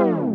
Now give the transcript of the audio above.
Bye.